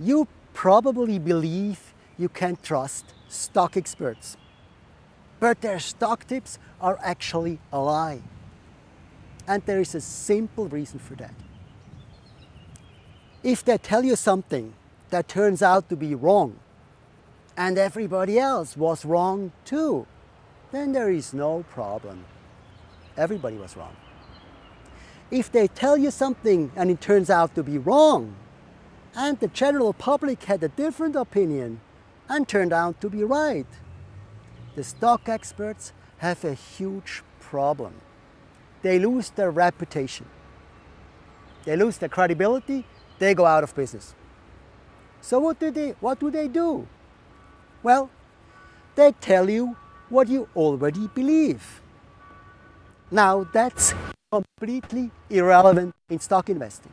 You probably believe you can trust stock experts, but their stock tips are actually a lie. And there is a simple reason for that. If they tell you something that turns out to be wrong, and everybody else was wrong too, then there is no problem. Everybody was wrong. If they tell you something and it turns out to be wrong, and the general public had a different opinion and turned out to be right, the stock experts have a huge problem. They lose their reputation. They lose their credibility, they go out of business. So what do they, what do, they do? Well, they tell you what you already believe. Now that's completely irrelevant in stock investing.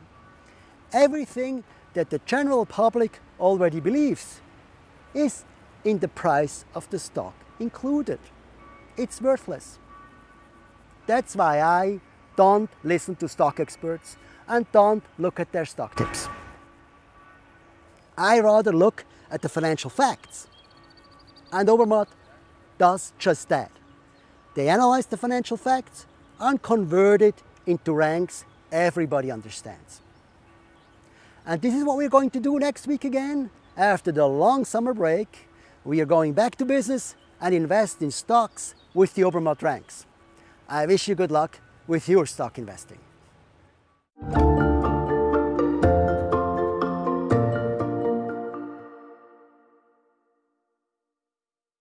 Everything that the general public already believes is in the price of the stock included. It's worthless. That's why I don't listen to stock experts and don't look at their stock tips. I rather look at the financial facts. And Obermatt does just that. They analyze the financial facts and convert it into ranks everybody understands. And this is what we're going to do next week again. After the long summer break, we are going back to business and invest in stocks with the Obermatt ranks. I wish you good luck with your stock investing.